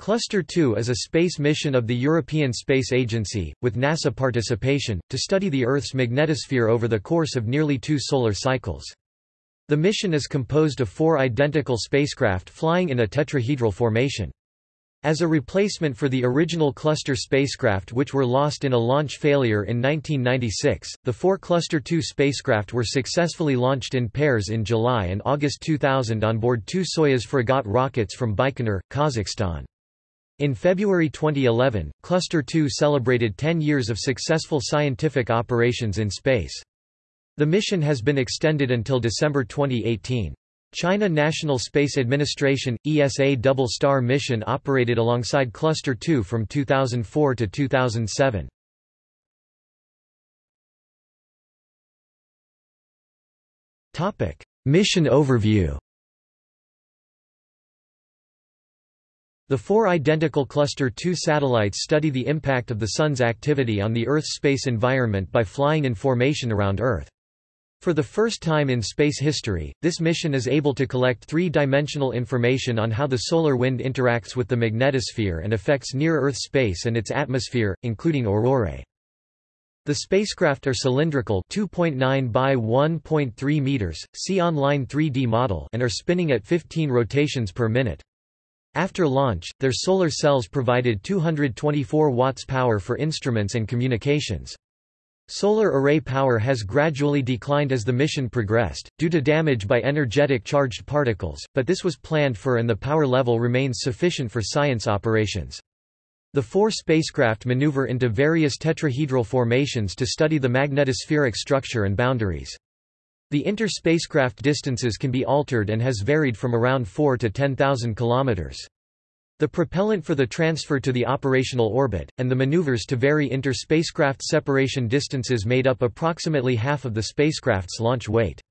Cluster 2 is a space mission of the European Space Agency, with NASA participation, to study the Earth's magnetosphere over the course of nearly two solar cycles. The mission is composed of four identical spacecraft flying in a tetrahedral formation. As a replacement for the original Cluster spacecraft which were lost in a launch failure in 1996, the four Cluster 2 spacecraft were successfully launched in pairs in July and August 2000 on board two Soyuz Fregat rockets from Baikonur, Kazakhstan. In February 2011, Cluster 2 celebrated 10 years of successful scientific operations in space. The mission has been extended until December 2018. China National Space Administration ESA Double Star mission operated alongside Cluster 2 from 2004 to 2007. Topic: Mission overview. The four identical Cluster 2 satellites study the impact of the Sun's activity on the Earth's space environment by flying in formation around Earth. For the first time in space history, this mission is able to collect three-dimensional information on how the solar wind interacts with the magnetosphere and affects near-Earth space and its atmosphere, including aurorae. The spacecraft are cylindrical 2.9 by 1.3 meters, see online 3D model and are spinning at 15 rotations per minute. After launch, their solar cells provided 224 watts power for instruments and communications. Solar array power has gradually declined as the mission progressed, due to damage by energetic charged particles, but this was planned for and the power level remains sufficient for science operations. The four spacecraft maneuver into various tetrahedral formations to study the magnetospheric structure and boundaries. The inter-spacecraft distances can be altered and has varied from around 4 to 10,000 km. The propellant for the transfer to the operational orbit, and the maneuvers to vary inter-spacecraft separation distances made up approximately half of the spacecraft's launch weight.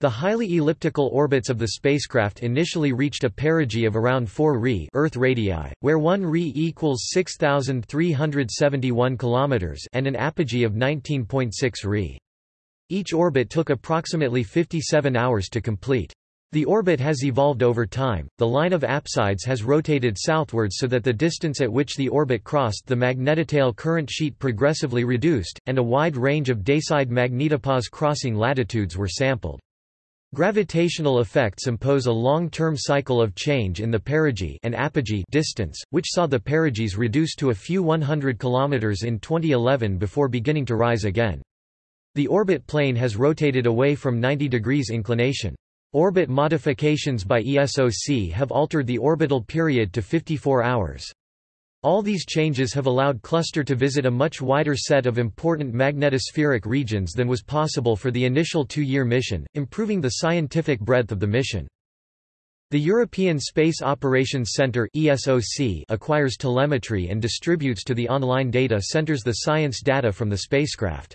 The highly elliptical orbits of the spacecraft initially reached a perigee of around 4 Re Earth radii, where 1 Re equals 6,371 km and an apogee of 19.6 Re. Each orbit took approximately 57 hours to complete. The orbit has evolved over time, the line of apsides has rotated southwards so that the distance at which the orbit crossed the magnetotail current sheet progressively reduced, and a wide range of dayside magnetopause crossing latitudes were sampled. Gravitational effects impose a long-term cycle of change in the perigee and apogee distance, which saw the perigees reduced to a few 100 km in 2011 before beginning to rise again. The orbit plane has rotated away from 90 degrees inclination. Orbit modifications by ESOC have altered the orbital period to 54 hours. All these changes have allowed Cluster to visit a much wider set of important magnetospheric regions than was possible for the initial two-year mission, improving the scientific breadth of the mission. The European Space Operations Centre (ESOC) acquires telemetry and distributes to the online data centres the science data from the spacecraft.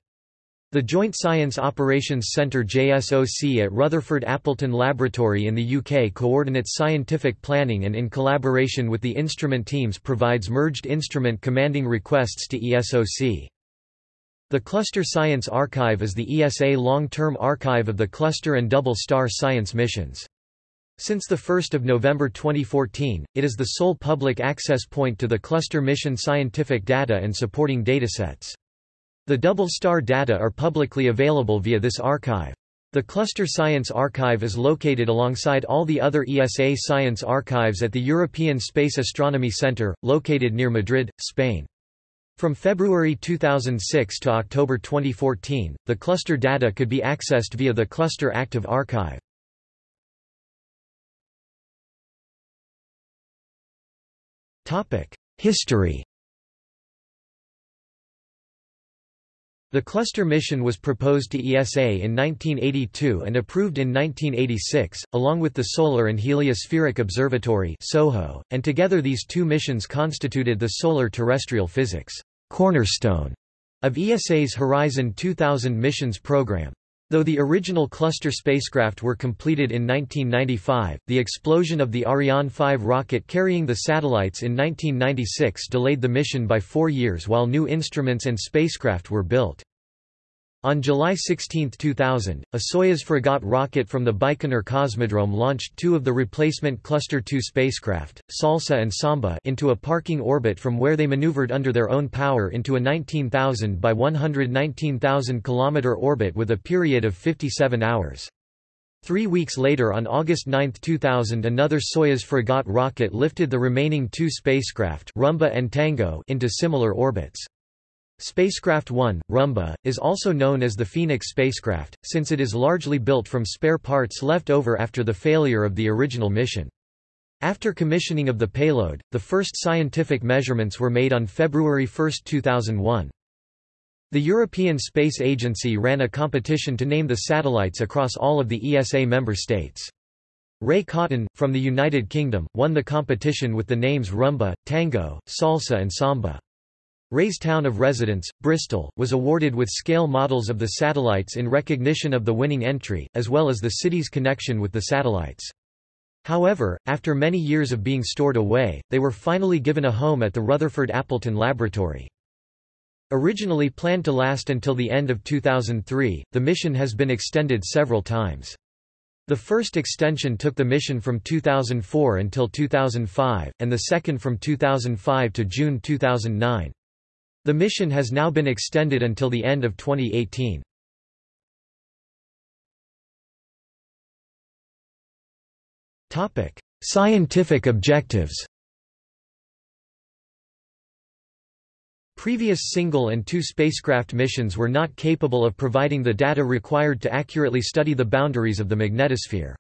The Joint Science Operations Centre JSOC at Rutherford Appleton Laboratory in the UK coordinates scientific planning and in collaboration with the instrument teams provides merged instrument commanding requests to ESOC. The Cluster Science Archive is the ESA long-term archive of the Cluster and Double Star science missions. Since 1 November 2014, it is the sole public access point to the Cluster mission scientific data and supporting datasets. The double star data are publicly available via this archive. The Cluster Science Archive is located alongside all the other ESA science archives at the European Space Astronomy Centre, located near Madrid, Spain. From February 2006 to October 2014, the cluster data could be accessed via the Cluster Active Archive. History The cluster mission was proposed to ESA in 1982 and approved in 1986, along with the Solar and Heliospheric Observatory (SOHO), and together these two missions constituted the solar terrestrial physics cornerstone of ESA's Horizon 2000 missions program. Though the original cluster spacecraft were completed in 1995, the explosion of the Ariane 5 rocket carrying the satellites in 1996 delayed the mission by four years while new instruments and spacecraft were built. On July 16, 2000, a Soyuz Fregat rocket from the Baikonur Cosmodrome launched two of the replacement Cluster 2 spacecraft, Salsa and Samba into a parking orbit from where they maneuvered under their own power into a 19,000 by 119,000 km orbit with a period of 57 hours. Three weeks later on August 9, 2000 another Soyuz Fregat rocket lifted the remaining two spacecraft Rumba and Tango into similar orbits. Spacecraft 1, Rumba, is also known as the Phoenix spacecraft, since it is largely built from spare parts left over after the failure of the original mission. After commissioning of the payload, the first scientific measurements were made on February 1, 2001. The European Space Agency ran a competition to name the satellites across all of the ESA member states. Ray Cotton, from the United Kingdom, won the competition with the names Rumba, Tango, Salsa and Samba. Ray's town of residence, Bristol, was awarded with scale models of the satellites in recognition of the winning entry, as well as the city's connection with the satellites. However, after many years of being stored away, they were finally given a home at the Rutherford Appleton Laboratory. Originally planned to last until the end of 2003, the mission has been extended several times. The first extension took the mission from 2004 until 2005, and the second from 2005 to June 2009. The mission has now been extended until the end of 2018. Scientific objectives Previous single and two spacecraft missions were not capable of providing the data required to accurately study the boundaries of the magnetosphere.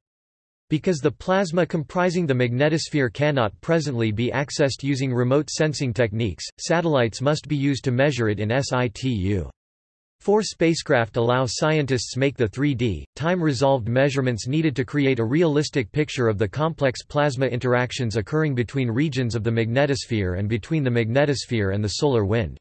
Because the plasma comprising the magnetosphere cannot presently be accessed using remote sensing techniques, satellites must be used to measure it in situ. Four spacecraft allow scientists make the 3D, time-resolved measurements needed to create a realistic picture of the complex plasma interactions occurring between regions of the magnetosphere and between the magnetosphere and the solar wind.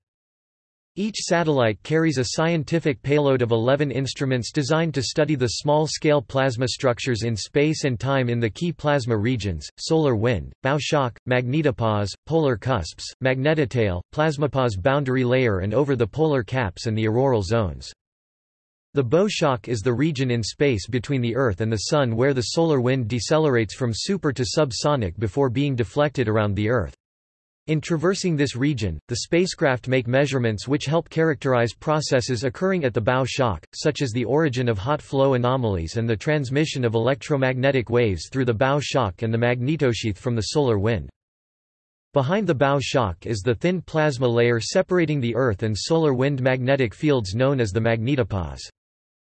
Each satellite carries a scientific payload of 11 instruments designed to study the small-scale plasma structures in space and time in the key plasma regions, solar wind, bow shock, magnetopause, polar cusps, magnetotail, plasmapause boundary layer and over the polar caps and the auroral zones. The bow shock is the region in space between the Earth and the Sun where the solar wind decelerates from super to subsonic before being deflected around the Earth. In traversing this region, the spacecraft make measurements which help characterize processes occurring at the bow shock, such as the origin of hot flow anomalies and the transmission of electromagnetic waves through the bow shock and the magnetosheath from the solar wind. Behind the bow shock is the thin plasma layer separating the Earth and solar wind magnetic fields known as the magnetopause.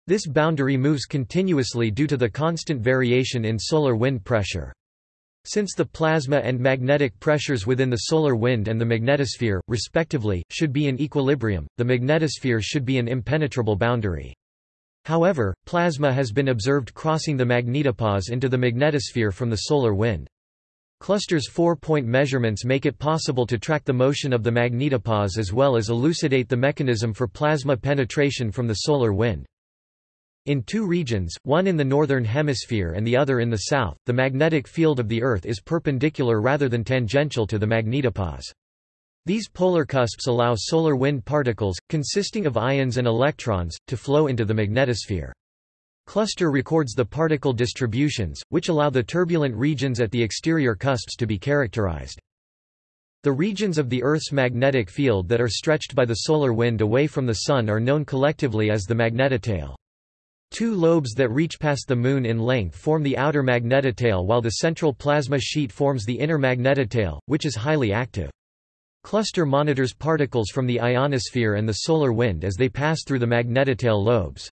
This boundary moves continuously due to the constant variation in solar wind pressure. Since the plasma and magnetic pressures within the solar wind and the magnetosphere, respectively, should be in equilibrium, the magnetosphere should be an impenetrable boundary. However, plasma has been observed crossing the magnetopause into the magnetosphere from the solar wind. Cluster's four-point measurements make it possible to track the motion of the magnetopause as well as elucidate the mechanism for plasma penetration from the solar wind. In two regions, one in the northern hemisphere and the other in the south, the magnetic field of the Earth is perpendicular rather than tangential to the magnetopause. These polar cusps allow solar wind particles, consisting of ions and electrons, to flow into the magnetosphere. Cluster records the particle distributions, which allow the turbulent regions at the exterior cusps to be characterized. The regions of the Earth's magnetic field that are stretched by the solar wind away from the Sun are known collectively as the magnetotail. Two lobes that reach past the Moon in length form the outer magnetotail while the central plasma sheet forms the inner magnetotail, which is highly active. Cluster monitors particles from the ionosphere and the solar wind as they pass through the magnetotail lobes.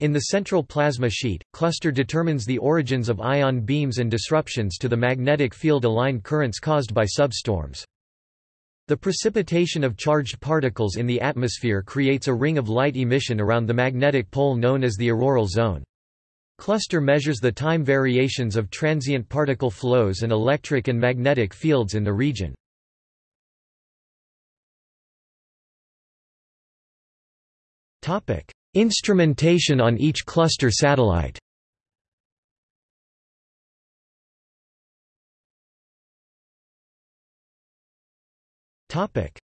In the central plasma sheet, Cluster determines the origins of ion beams and disruptions to the magnetic field-aligned currents caused by substorms. The precipitation of charged particles in the atmosphere creates a ring of light emission around the magnetic pole known as the auroral zone. Cluster measures the time variations of transient particle flows and electric and magnetic fields in the region. Instrumentation on each cluster satellite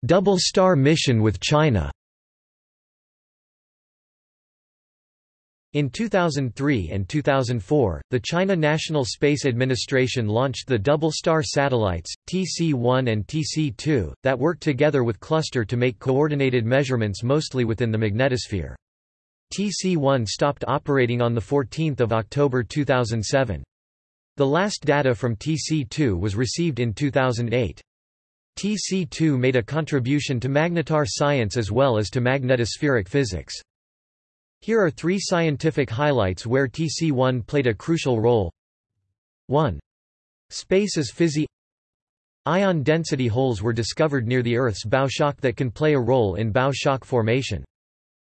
Double Star mission with China In 2003 and 2004, the China National Space Administration launched the Double Star satellites, TC-1 and TC-2, that work together with Cluster to make coordinated measurements mostly within the magnetosphere. TC-1 stopped operating on 14 October 2007. The last data from TC-2 was received in 2008. TC-2 made a contribution to magnetar science as well as to magnetospheric physics. Here are three scientific highlights where TC1 played a crucial role. 1. Space as fizzy Ion density holes were discovered near the Earth's bow shock that can play a role in bow shock formation.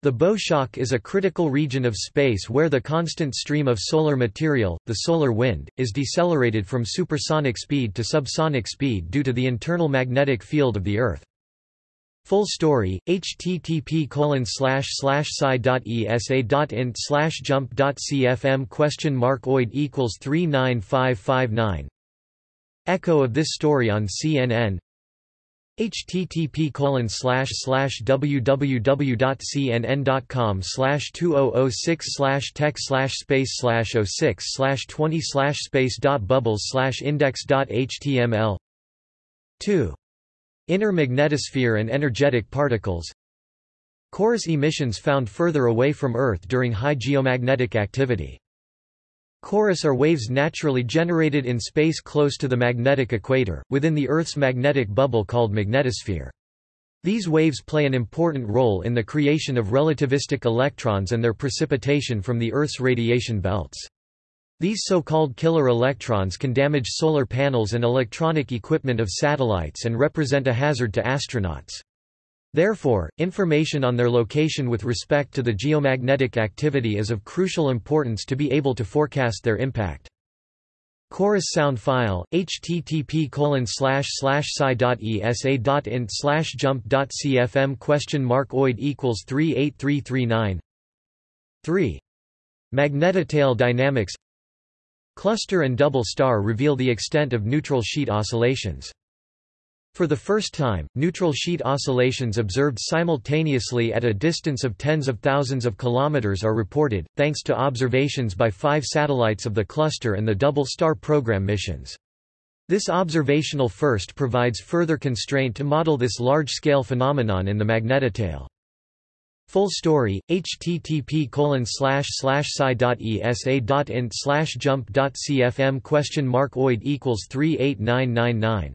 The bow shock is a critical region of space where the constant stream of solar material, the solar wind, is decelerated from supersonic speed to subsonic speed due to the internal magnetic field of the Earth. Full story, http colon slash slash sci.esa.int slash question mark oid equals 39559 Echo of this story on CNN http colon oh oh slash slash www.cnn.com slash 2006 slash tech slash space slash 06 slash 20 slash space dot bubbles slash index dot html 2 Inner magnetosphere and energetic particles. Chorus emissions found further away from Earth during high geomagnetic activity. Chorus are waves naturally generated in space close to the magnetic equator, within the Earth's magnetic bubble called magnetosphere. These waves play an important role in the creation of relativistic electrons and their precipitation from the Earth's radiation belts. These so-called killer electrons can damage solar panels and electronic equipment of satellites and represent a hazard to astronauts. Therefore, information on their location with respect to the geomagnetic activity is of crucial importance to be able to forecast their impact. Chorus sound file, http colon slash slash sci.esa.int slash jump.cfm question mark oid equals 38339 3. Magnetotail dynamics Cluster and double star reveal the extent of neutral sheet oscillations. For the first time, neutral sheet oscillations observed simultaneously at a distance of tens of thousands of kilometers are reported, thanks to observations by five satellites of the cluster and the Double Star program missions. This observational first provides further constraint to model this large-scale phenomenon in the magnetotail. Full story, http colon slash slash slash question mark oid equals 38999.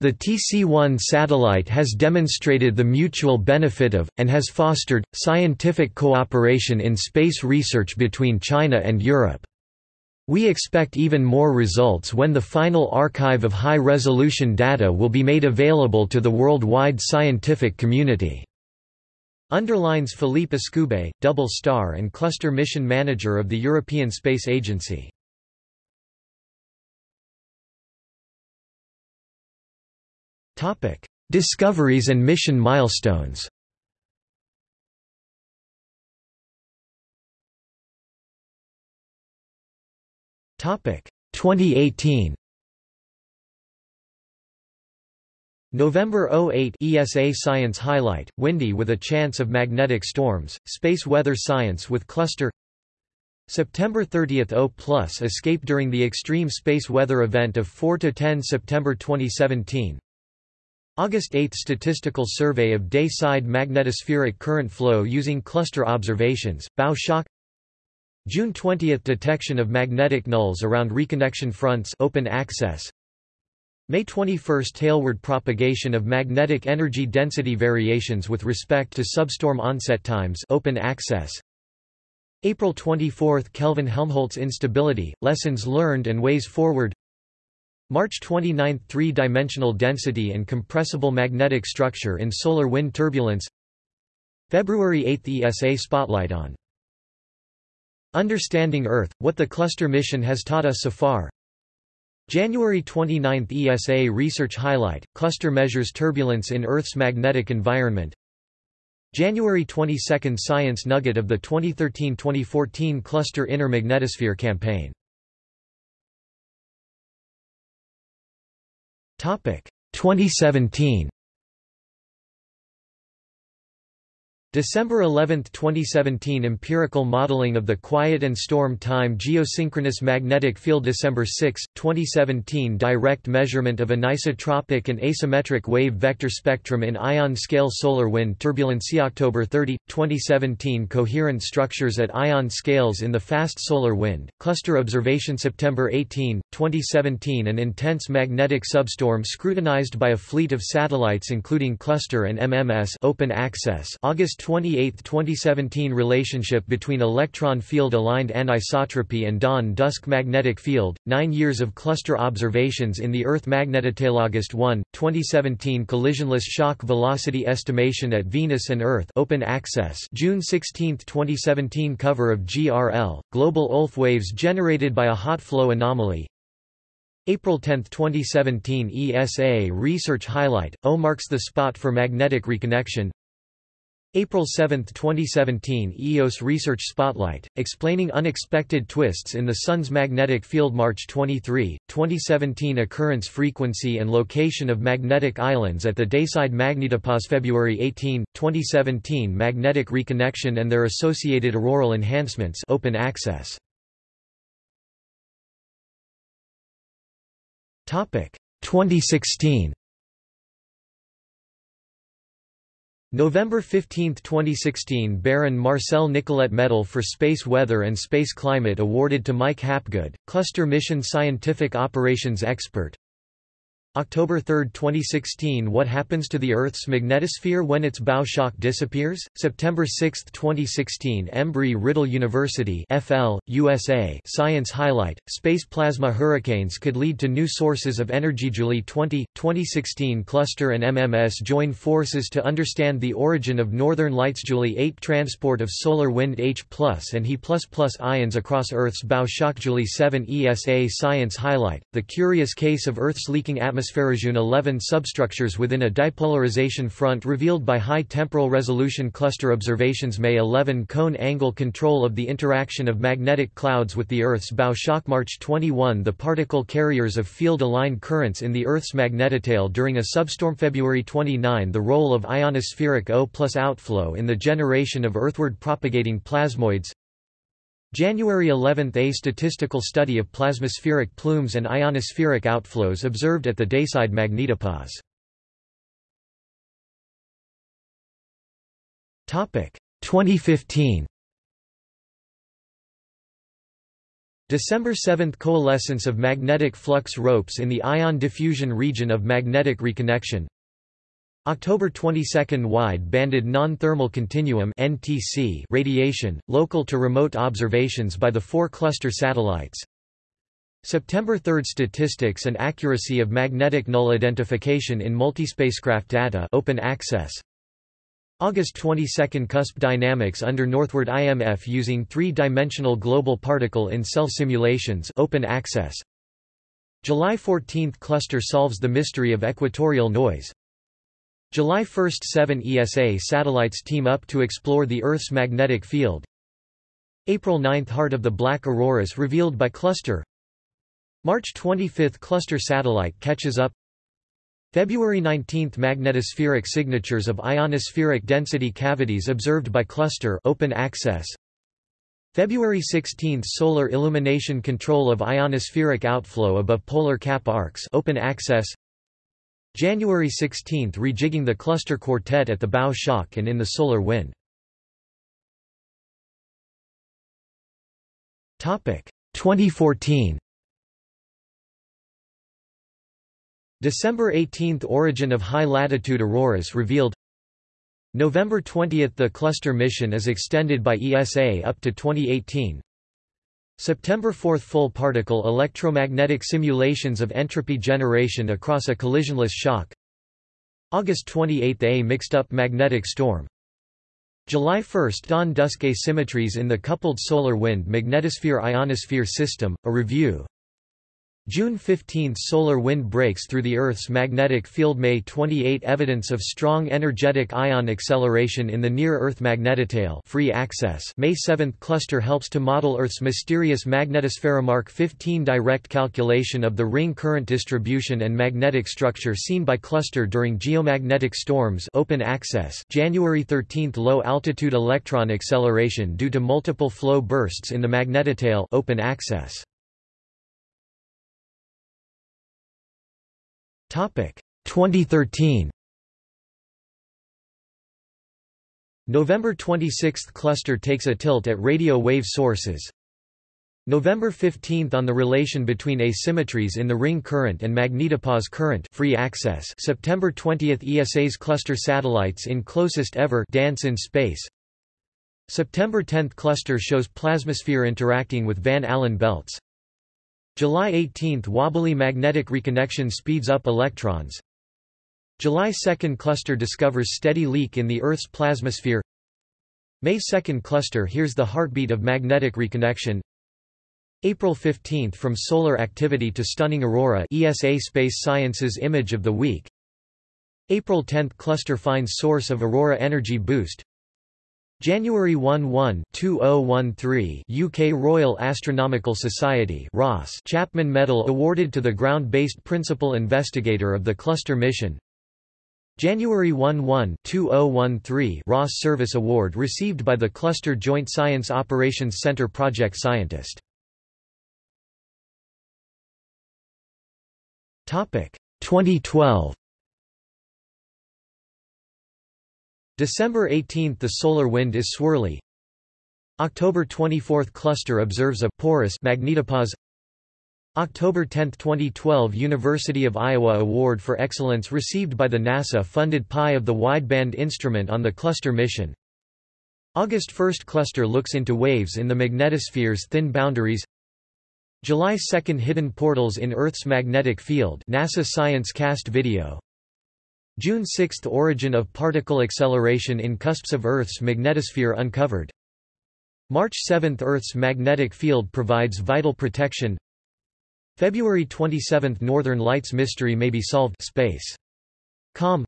The TC-1 satellite has demonstrated the mutual benefit of, and has fostered, scientific cooperation in space research between China and Europe. We expect even more results when the final archive of high-resolution data will be made available to the worldwide scientific community. Underlines Philippe Escoubet, Double Star and Cluster Mission Manager of the European Space Agency. Discoveries and mission milestones. Topic. 2018 November 08 ESA Science Highlight, windy with a chance of magnetic storms, space weather science with cluster. September 30 O plus escape during the extreme space weather event of 4–10 September 2017 August 8 Statistical survey of day-side magnetospheric current flow using cluster observations, bow shock June 20 Detection of magnetic nulls around reconnection fronts open access May 21 – Tailward propagation of magnetic energy density variations with respect to substorm onset times open access. April 24 – Kelvin-Helmholtz instability, lessons learned and ways forward March 29 – Three-dimensional density and compressible magnetic structure in solar wind turbulence. February 8 – ESA spotlight on. Understanding Earth, what the cluster mission has taught us so far. January 29 ESA Research Highlight, Cluster Measures Turbulence in Earth's Magnetic Environment. January 22 Science Nugget of the 2013-2014 Cluster Inner Magnetosphere Campaign 2017 December 11, 2017 Empirical modeling of the quiet and storm time geosynchronous magnetic field December 6, 2017 Direct measurement of anisotropic and asymmetric wave vector spectrum in ion scale solar wind turbulency October 30, 2017 Coherent structures at ion scales in the fast solar wind, cluster observation September 18, 2017 An intense magnetic substorm scrutinized by a fleet of satellites including cluster and MMS open access August 28, 2017 Relationship between electron field-aligned anisotropy and dawn-dusk magnetic field, nine years of cluster observations in the Earth magnetotail August 1, 2017 Collisionless shock velocity estimation at Venus and Earth open access June 16, 2017 Cover of GRL, global ULF waves generated by a hot flow anomaly, April 10, 2017 ESA Research Highlight, O marks the spot for magnetic reconnection April 7, 2017 EOS Research Spotlight, explaining unexpected twists in the Sun's magnetic field March 23, 2017 Occurrence frequency and location of magnetic islands at the Dayside magnetopause February 18, 2017 Magnetic reconnection and their associated auroral enhancements open access. Topic 2016 November 15, 2016 Baron Marcel Nicolet Medal for Space Weather and Space Climate awarded to Mike Hapgood, Cluster Mission Scientific Operations Expert October 3, 2016 What happens to the Earth's magnetosphere when its bow shock disappears? September 6, 2016 Embry-Riddle University FL, USA Science Highlight, Space plasma hurricanes could lead to new sources of energy. July 20, 2016 Cluster and MMS join forces to understand the origin of northern lights. July 8 Transport of solar wind H and He ions across Earth's bow shock. July 7 ESA Science Highlight, the curious case of Earth's leaking atmosphere atmospherozoon 11 substructures within a dipolarization front revealed by high temporal resolution cluster observations May 11 cone angle control of the interaction of magnetic clouds with the Earth's bow shock March 21 the particle carriers of field-aligned currents in the Earth's magnetotail during a substorm February 29 the role of ionospheric O outflow in the generation of earthward propagating plasmoids January 11 – A statistical study of plasmaspheric plumes and ionospheric outflows observed at the Dayside magnetopause. Topic 2015 December 7 – Coalescence of magnetic flux ropes in the ion diffusion region of magnetic reconnection October 22 Wide-banded non-thermal continuum (NTC) radiation, local to remote observations by the four cluster satellites. September 3 Statistics and accuracy of magnetic null identification in multispacecraft data open access. August 22 Cusp dynamics under Northward IMF using three-dimensional global particle in cell simulations open access. July 14 Cluster solves the mystery of equatorial noise. July 1 – Seven ESA satellites team up to explore the Earth's magnetic field. April 9 – Heart of the Black Auroras revealed by Cluster March 25 – Cluster satellite catches up February 19 – Magnetospheric signatures of ionospheric density cavities observed by Cluster open access. February 16 – Solar illumination control of ionospheric outflow above polar cap arcs open access January 16 – Rejigging the cluster quartet at the bow shock and in the solar wind. 2014 December 18 – Origin of high-latitude auroras revealed. November 20 – The cluster mission is extended by ESA up to 2018 September 4 Full particle electromagnetic simulations of entropy generation across a collisionless shock. August 28 A mixed-up magnetic storm. July 1 Dawn-dusk asymmetries in the coupled solar wind magnetosphere-ionosphere system, a review June 15 – Solar wind breaks through the Earth's magnetic field May 28 – Evidence of strong energetic ion acceleration in the near-Earth magnetotail free access. May 7 – Cluster helps to model Earth's mysterious magnetosphere Mark 15 – Direct calculation of the ring current distribution and magnetic structure seen by cluster during geomagnetic storms open access. January 13 – Low-altitude electron acceleration due to multiple flow bursts in the magnetotail open access 2013 November 26 cluster takes a tilt at radio wave sources. November 15 on the relation between asymmetries in the ring current and magnetopause current free access. September 20 ESA's cluster satellites in closest ever dance in space. September 10 cluster shows plasmasphere interacting with Van Allen belts July 18 – Wobbly magnetic reconnection speeds up electrons. July 2 – Cluster discovers steady leak in the Earth's plasmasphere. May 2 – Cluster hears the heartbeat of magnetic reconnection. April 15 – From solar activity to stunning aurora ESA Space Science's Image of the Week. April 10 – Cluster finds source of aurora energy boost January 1 2013 UK Royal Astronomical Society Ross Chapman Medal awarded to the ground-based principal investigator of the cluster mission. January 1 2013 Ross Service Award received by the Cluster Joint Science Operations Center project scientist. Topic 2012 December 18 – The solar wind is swirly. October 24 – Cluster observes a porous magnetopause. October 10, 2012 University of Iowa Award for Excellence received by the NASA-funded PI of the Wideband Instrument on the Cluster mission. August 1 – Cluster looks into waves in the magnetosphere's thin boundaries. July 2 – Hidden portals in Earth's magnetic field NASA Science Cast video June 6 – Origin of particle acceleration in cusps of Earth's magnetosphere uncovered. March 7 – Earth's magnetic field provides vital protection February 27 – Northern Lights mystery may be solved space. Com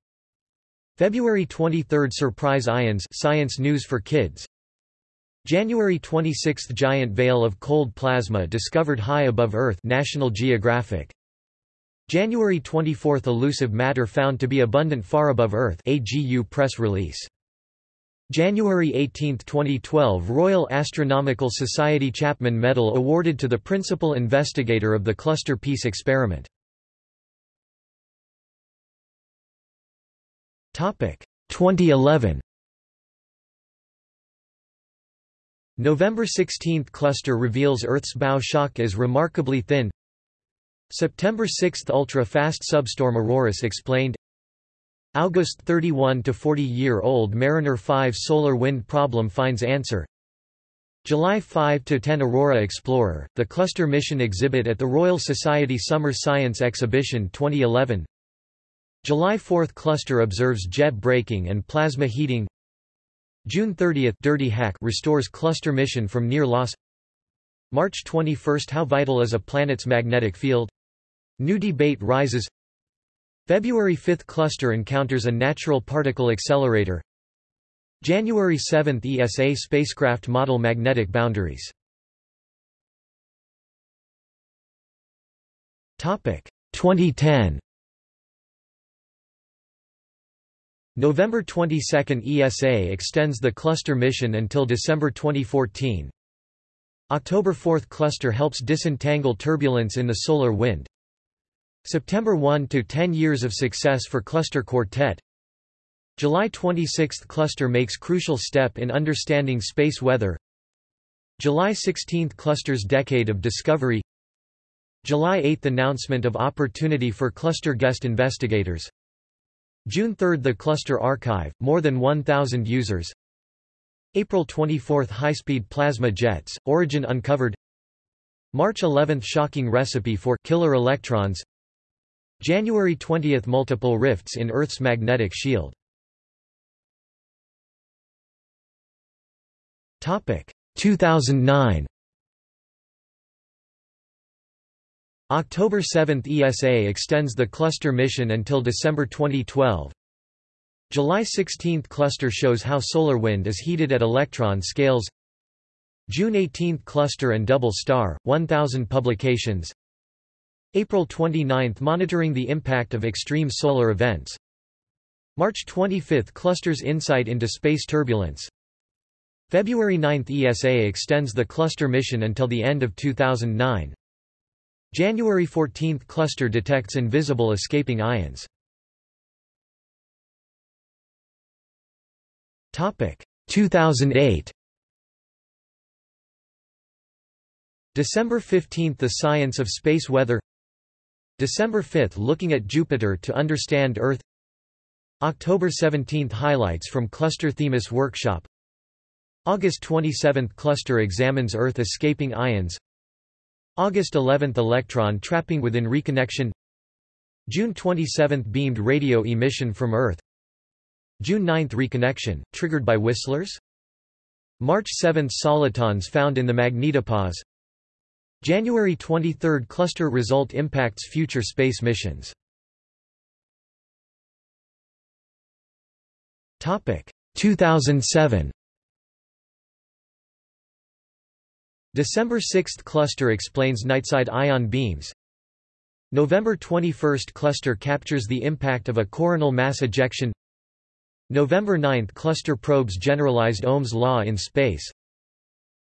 February 23 – Surprise ions Science news for kids January 26 – Giant veil of cold plasma discovered high above Earth National Geographic January 24 – Elusive matter found to be abundant far above Earth AGU press release. January 18, 2012 Royal Astronomical Society Chapman Medal awarded to the principal investigator of the Cluster Peace experiment. Topic 2011 November 16 – Cluster reveals Earth's bow shock is remarkably thin September 6 – Ultra-fast substorm Auroras explained August 31 – to 40-year-old Mariner 5 solar wind problem finds answer July 5 to 10 Aurora Explorer, the cluster mission exhibit at the Royal Society Summer Science Exhibition 2011. July 4 cluster observes jet braking and plasma heating. June 30 Dirty Hack restores cluster mission from near loss. March 21 How vital is a planet's magnetic field? New debate rises. February 5 cluster encounters a natural particle accelerator. January 7 ESA spacecraft model magnetic boundaries. Topic 2010 November 22 ESA extends the cluster mission until December 2014 October 4 cluster helps disentangle turbulence in the solar wind September 1 to 10 years of success for Cluster Quartet. July 26 Cluster makes crucial step in understanding space weather. July 16 Cluster's decade of discovery. July 8 announcement of opportunity for cluster guest investigators. June 3 The Cluster Archive, more than 1,000 users. April 24 High-speed plasma jets, origin uncovered. March 11 Shocking recipe for killer electrons. January 20 – Multiple rifts in Earth's magnetic shield 2009 October 7 ESA extends the cluster mission until December 2012. July 16 cluster shows how solar wind is heated at electron scales. June 18 cluster and double star, 1000 publications. April 29 monitoring the impact of extreme solar events. March 25 clusters insight into space turbulence. February 9 ESA extends the cluster mission until the end of 2009. January 14 cluster detects invisible escaping ions. Topic 2008 December 15 The science of space weather December 5 Looking at Jupiter to understand Earth. October 17 Highlights from Cluster Themis Workshop. August 27 Cluster examines Earth escaping ions. August 11 Electron trapping within reconnection. June 27 Beamed radio emission from Earth. June 9 Reconnection, triggered by whistlers? March 7 Solitons found in the magnetopause January 23 Cluster result impacts future space missions. Topic. 2007 December 6 Cluster explains nightside ion beams. November 21 Cluster captures the impact of a coronal mass ejection. November 9 Cluster probes generalized Ohm's law in space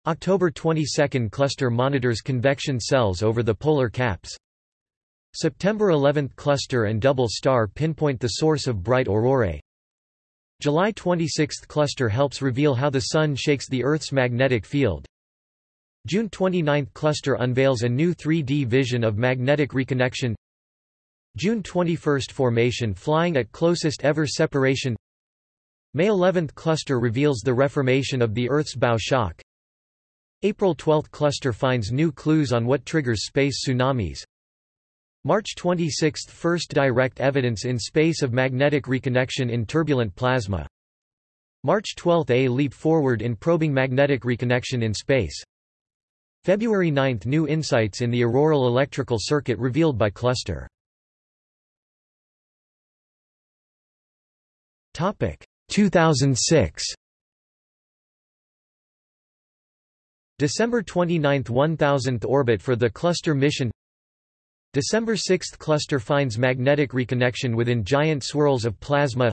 October 22 cluster monitors convection cells over the polar caps. September 11 cluster and double star pinpoint the source of bright aurorae. July 26 cluster helps reveal how the Sun shakes the Earth's magnetic field. June 29 cluster unveils a new 3D vision of magnetic reconnection. June 21 formation flying at closest ever separation. May 11 cluster reveals the reformation of the Earth's bow shock. April 12 cluster finds new clues on what triggers space tsunamis. March 26 – First direct evidence in space of magnetic reconnection in turbulent plasma. March 12 – A leap forward in probing magnetic reconnection in space. February 9 – New insights in the auroral electrical circuit revealed by cluster. Topic 2006 December 29 – 1000th orbit for the cluster mission. December 6 – Cluster finds magnetic reconnection within giant swirls of plasma.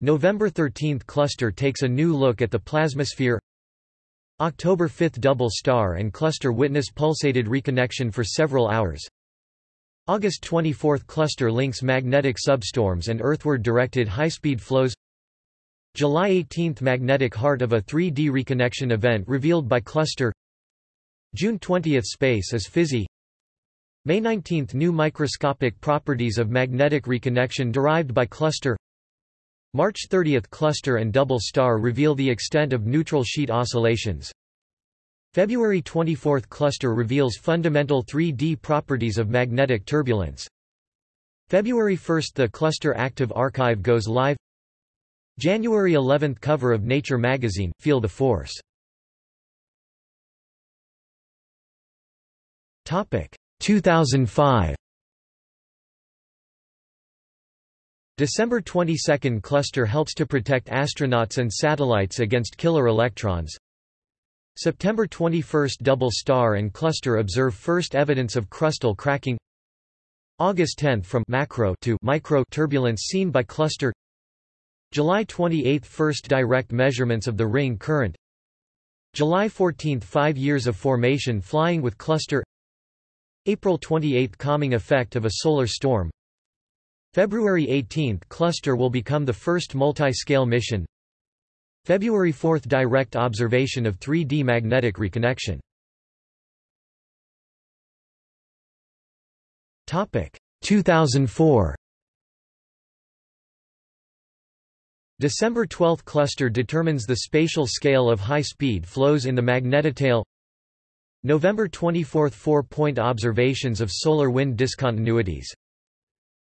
November 13 – Cluster takes a new look at the plasmasphere. October 5 – Double star and cluster witness pulsated reconnection for several hours. August 24 – Cluster links magnetic substorms and earthward directed high-speed flows July 18 – Magnetic heart of a 3D reconnection event revealed by cluster. June 20 – Space is fizzy. May 19 – New microscopic properties of magnetic reconnection derived by cluster. March 30 – Cluster and double star reveal the extent of neutral sheet oscillations. February 24 – Cluster reveals fundamental 3D properties of magnetic turbulence. February 1 – The Cluster Active Archive goes live January 11 cover of Nature magazine, Feel the Force. Topic 2005. December 22 cluster helps to protect astronauts and satellites against killer electrons. September 21 double star and cluster observe first evidence of crustal cracking. August 10 from macro to micro turbulence seen by cluster July 28 – First direct measurements of the ring current. July 14 – Five years of formation flying with cluster. April 28 – Calming effect of a solar storm. February 18 – Cluster will become the first multi-scale mission. February 4 – Direct observation of 3D magnetic reconnection. Topic. 2004 December 12 cluster determines the spatial scale of high-speed flows in the magnetotail November 24 four-point observations of solar wind discontinuities.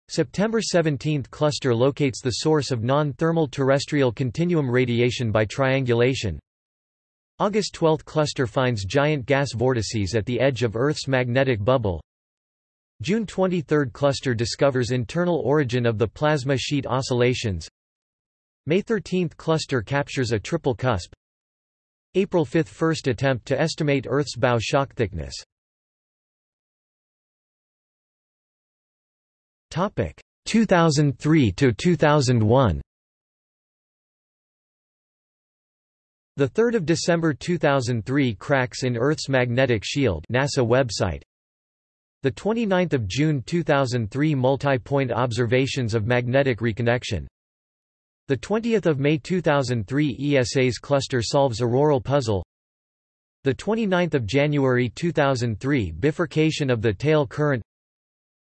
September 17 cluster locates the source of non-thermal terrestrial continuum radiation by triangulation. August 12 cluster finds giant gas vortices at the edge of Earth's magnetic bubble. June 23 cluster discovers internal origin of the plasma sheet oscillations May 13 cluster captures a triple cusp. April 5 first attempt to estimate Earth's bow shock thickness. Topic 2003 to 2001 The 3rd of December 2003 cracks in Earth's magnetic shield NASA website. The 29th of June 2003 multi-point observations of magnetic reconnection The 20th of May 2003 ESA's cluster solves auroral puzzle The 29th of January 2003 bifurcation of the tail current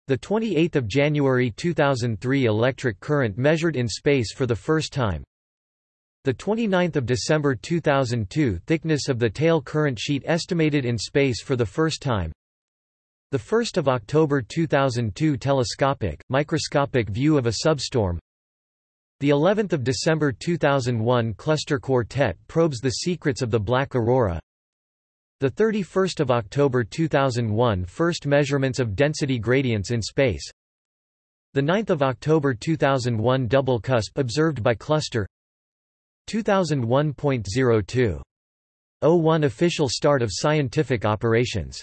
the 28th of January 2003 electric current measured in space for the first time. The 29th of December 2002 thickness of the tail current sheet estimated in space for the first time. The 1st of October 2002 telescopic microscopic view of a substorm. The 11th of December 2001 cluster quartet probes the secrets of the black aurora. The 31st of October 2001 first measurements of density gradients in space. The 9th of October 2001 double cusp observed by cluster. 2001.02 01 official start of scientific operations